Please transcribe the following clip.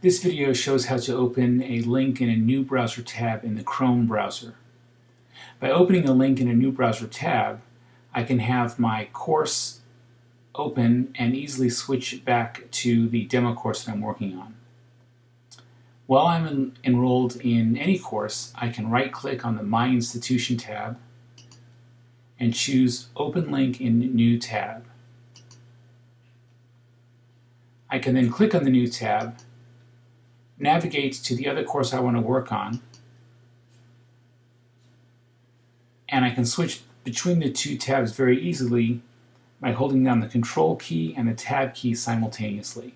This video shows how to open a link in a new browser tab in the Chrome browser. By opening a link in a new browser tab, I can have my course open and easily switch back to the demo course that I'm working on. While I'm en enrolled in any course, I can right-click on the My Institution tab and choose Open Link in New tab. I can then click on the new tab, navigate to the other course I want to work on, and I can switch between the two tabs very easily by holding down the Control key and the Tab key simultaneously.